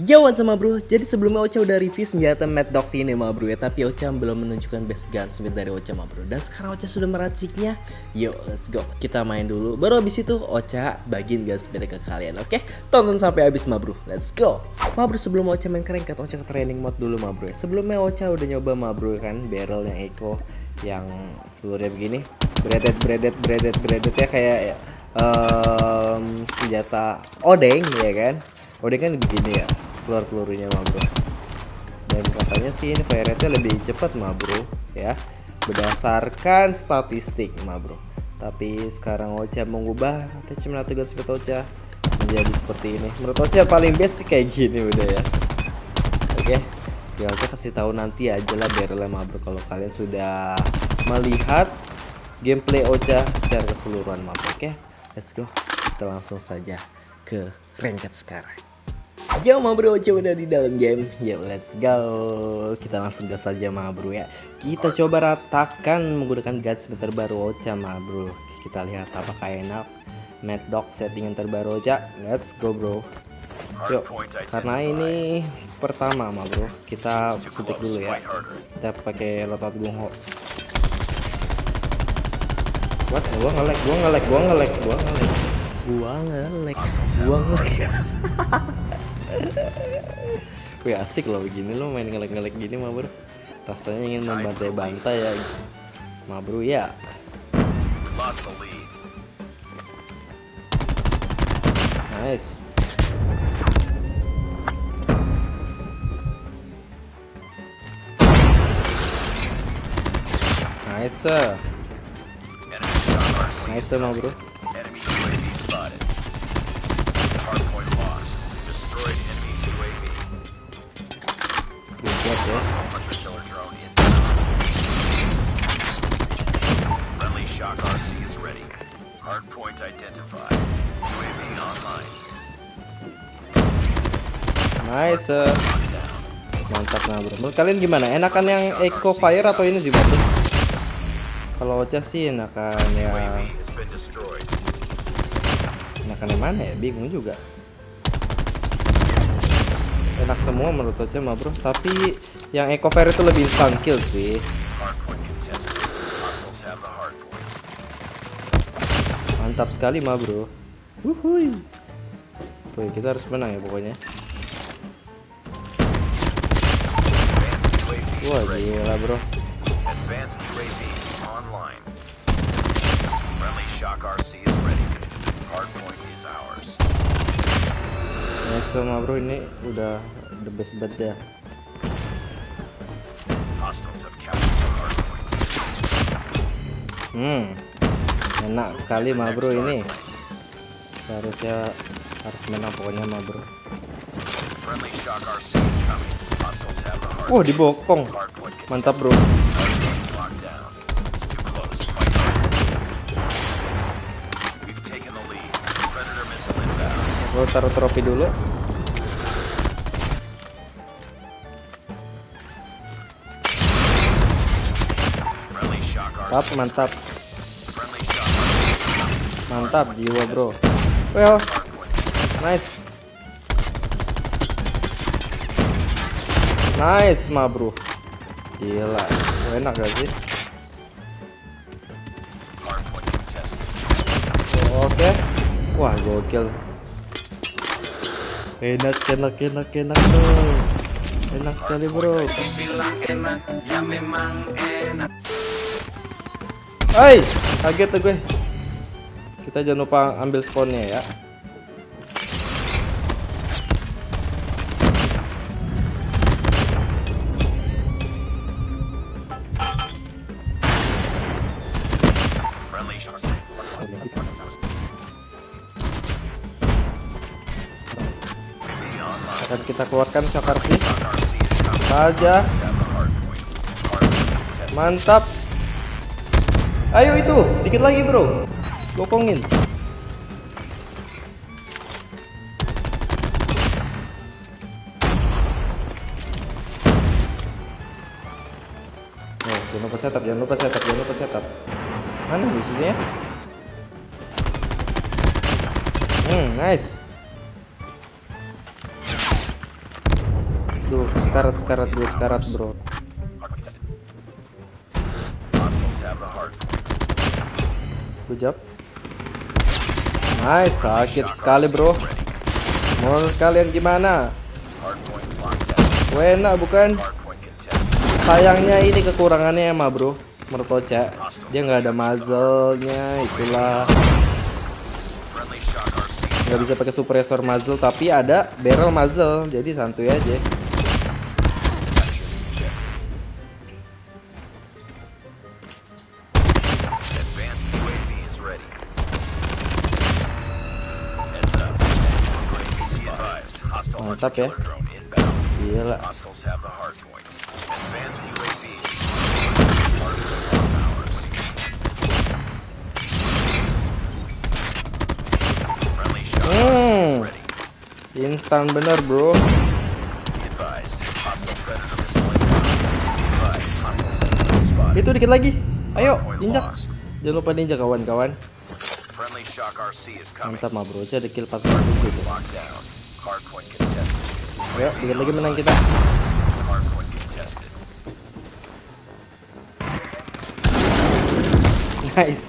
Yo what's up ma bro, jadi sebelumnya Ocha udah review senjata Mad Dogs ini ma bro ya. Tapi Ocha belum menunjukkan best gunsmith dari Ocha ma bro. Dan sekarang Ocha sudah meraciknya. Yo let's go, kita main dulu. Baru abis itu Ocha bagiin gunsmith ke kalian oke? Tonton sampai habis ma bro, let's go. Ma bro sebelum Ocha main kerengket Ocha ke training mode dulu ma bro ya? Sebelumnya Ocha udah nyoba ma bro kan barrel yang eco Yang pelurnya begini. Bredet bredet bredet bredet ya. Kayak um, senjata odeng ya kan Odeng kan begini ya keluar pelurunya mah bro. Dan katanya sih ini fire rate lebih cepat mah bro ya. Berdasarkan statistik mah bro. Tapi sekarang Ocha mengubah attachment atau speed Ocha menjadi seperti ini. Menurut Ocha paling best sih kayak gini udah ya. Oke ya Ocha kasih tahu nanti aja lah barrelnya mah bro kalau kalian sudah melihat gameplay Ocha secara keseluruhan mah oke? Let's go. Kita langsung saja ke ranked sekarang Yo ma bro, coba udah di dalam game. Yo let's go. Kita langsung gas saja ma bro ya. Kita coba ratakan menggunakan gunsmith terbaru Ocha ma bro. Kita lihat apakah enak. Mad Dog settingan terbaru Ocha. Let's go bro. Yuk, karena ini pertama ma bro. Kita suntik dulu ya. Kita pakai lotot bungo. What? Gua ngelek, gua ngelek, gua ngelek, gua ngelek Gua ngelek, gua ngelek Wih asik loh begini. Lo main ngelek-ngelek gini mah bro. Rasanya ingin membantai-bantai ya. Mah bro ya. Nice. Nice Nice mah bro Hardpoint identified. UAV online. Nice. Mantap nah bro. Menurut kalian gimana? Enakan yang Eco Fire atau ini sih bro? Kalau Ocha sih enakan destroyed. enakan yang mana ya? Bingung juga. Enak semua menurut Ocha mah bro. Tapi yang Eco Fire itu lebih instant kill sih. Mantap sekali mah bro. Wuhui. Wih, kita harus menang ya pokoknya. Wah gila bro. Nice mah bro ini udah the best bet ya. Hmm, enak sekali mah bro ini. Harusnya harus menang pokoknya mah bro. Wah dibokong, mantap bro. Gue taruh trofi dulu. Mantap, mantap. Mantap jiwa bro. Well, nice, nice mah bro. Gila, enak gak sih? Oke, wah gokil. Enak, enak, enak, enak bro. Enak sekali bro. Hai, kaget tuh gue. Kita jangan lupa ambil spawnnya ya. Akan kita keluarkan coming. Saja, mantap. Ayo itu, dikit lagi bro. Bokongin. Oh, jangan lupa setup, jangan lupa setup, jangan lupa setup. Mana musuhnya? Hmm, nice. Duh, sekarat, sekarat, bro, sekarat, bro. Good job. Nice, sakit sekali, bro. Menurut kalian gimana? Enak bukan? Sayangnya ini kekurangannya emang bro Menurut Dia nggak ada muzzle-nya Itulah nggak bisa pakai suppressor muzzle Tapi ada barrel muzzle Jadi santuy aja ours. Friendly shock Hmm. Instan bener bro. Itu dikit lagi Ayo injak. Jangan lupa ninja kawan-kawan. Mantap mah bro ada kill 47 tuh Ayo dikit lagi menang kita. Nice.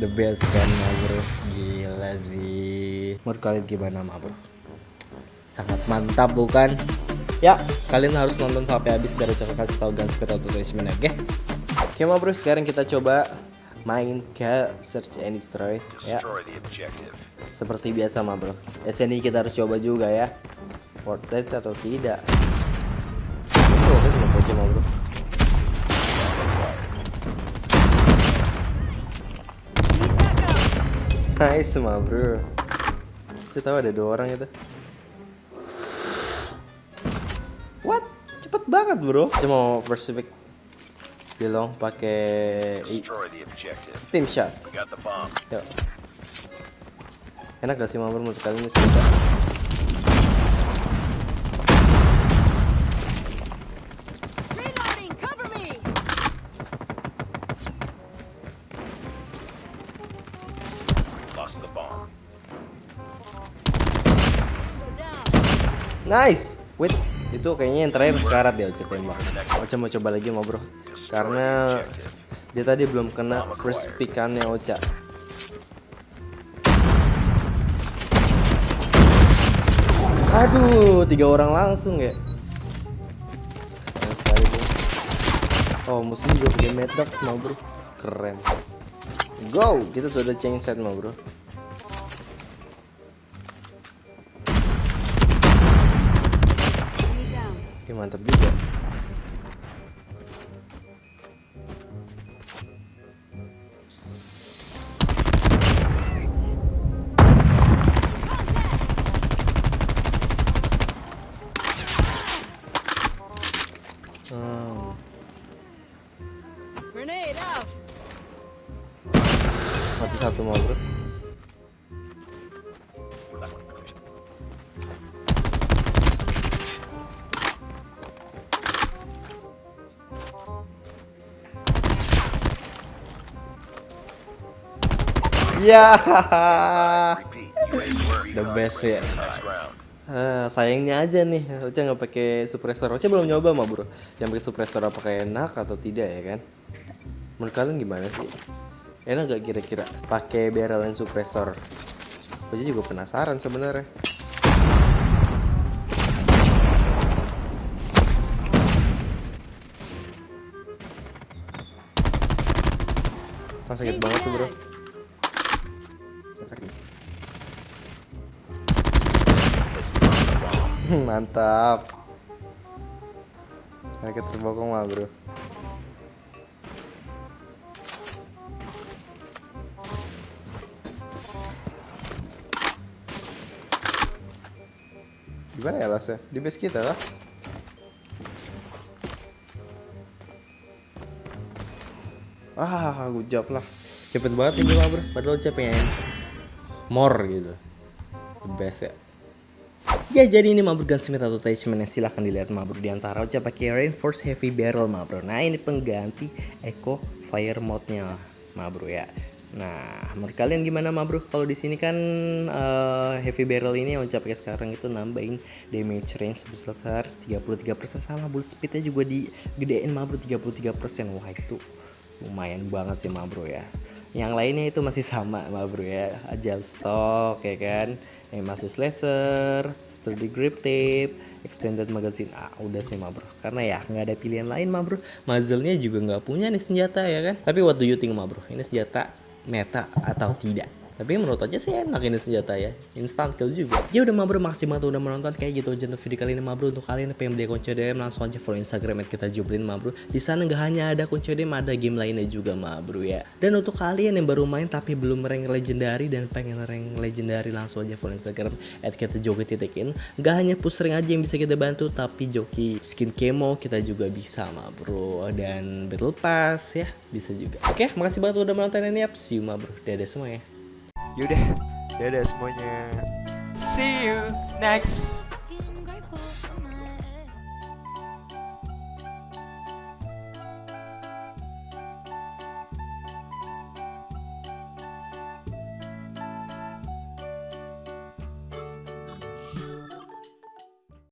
The best kan bro. Gila sih. Menurut kalian gimana mah bro? Sangat mantap bukan? Ya kalian harus nonton sampai habis Biar Ocha kasih tahu guns kita tutorial oke? Oke mah bro. Sekarang kita coba Main ke Search and Destroy Ya. Seperti biasa mah bro. SNI kita harus coba juga ya. Worth it atau tidak? Bro. Nice mah bro. Saya tahu ada dua orang itu. What? Cepet banget bro. Cuma mau first pick Bilong pakai i- Destroy the objective. steam shot We got the bomb. Yuk Enak gak sih mah bro menurut kalian ini steam shot? Reloading, cover me! Lost the bomb. Go down. Nice. Wait, itu kayaknya yang terakhir sekarat ya Oce tembak. Oce mau coba lagi mau Karena dia tadi belum kena first pickannya Ocha. Aduh, tiga orang langsung ya. Oh, musuh juga pakai Maddox mau bro. Keren. Go, kita sudah change set mau bro. Oke, mantap juga. Hmm, Grenade out. mati satu mau bro. Ya, the best ya. Ah, sayangnya aja nih, Ocha nggak pakai suppressor. Ocha belum nyoba mah bro. Yang pakai suppressor apakah enak atau tidak ya kan? Menurut kalian gimana sih? Enak gak kira-kira pakai barrel and suppressor? Ocha juga penasaran sebenarnya. Ah, sakit banget tuh bro. Mantap. Raket terbokong mah bro. Gimana ya lasnya? Di base kita lah. Ah, good job lah. cepet banget ini mah bro padahal Ocha pengen more gitu the best ya Ya jadi ini mabur gunsmith atau attachment silahkan dilihat mabur di antara Ocha pakai reinforced heavy barrel mabro. Nah ini pengganti eco fire mode-nya mabro ya. Nah, menurut kalian gimana mabro? Kalau di sini kan eh, heavy barrel ini Ocha pakai sekarang itu nambahin damage range sebesar 33% sama bullet speed-nya juga digedein mabro 33%. Wah itu lumayan banget sih mabro ya yang lainnya itu masih sama mabro ya. Ajal stok ya kan? Yang masih slasher sturdy grip tape extended magazine. Ah udah sih mabro karena ya nggak ada pilihan lain mabro muzzle-nya juga nggak punya nih senjata ya kan? Tapi what do you think mabro ini senjata meta atau tidak tapi menurut aja sih enak ini senjata ya. Instant kill juga. Ya udah mabro makasih banget udah menonton. Kayak gitu aja untuk video kali ini mabro untuk kalian yang pengen beli kunci DM langsung aja follow instagram kita jublin mabro di sana nggak hanya ada kunci DM ada game lainnya juga mabro ya. Dan untuk kalian yang baru main tapi belum rank legendary dan pengen rank legendary langsung aja follow instagram at kita joki titikin nggak hanya push aja yang bisa kita bantu tapi joki skin kemo kita juga bisa mabro dan battle pass ya bisa juga. Oke makasih banget udah menonton ini up see you mabro dadah semua ya Yaudah, dadah semuanya. See you next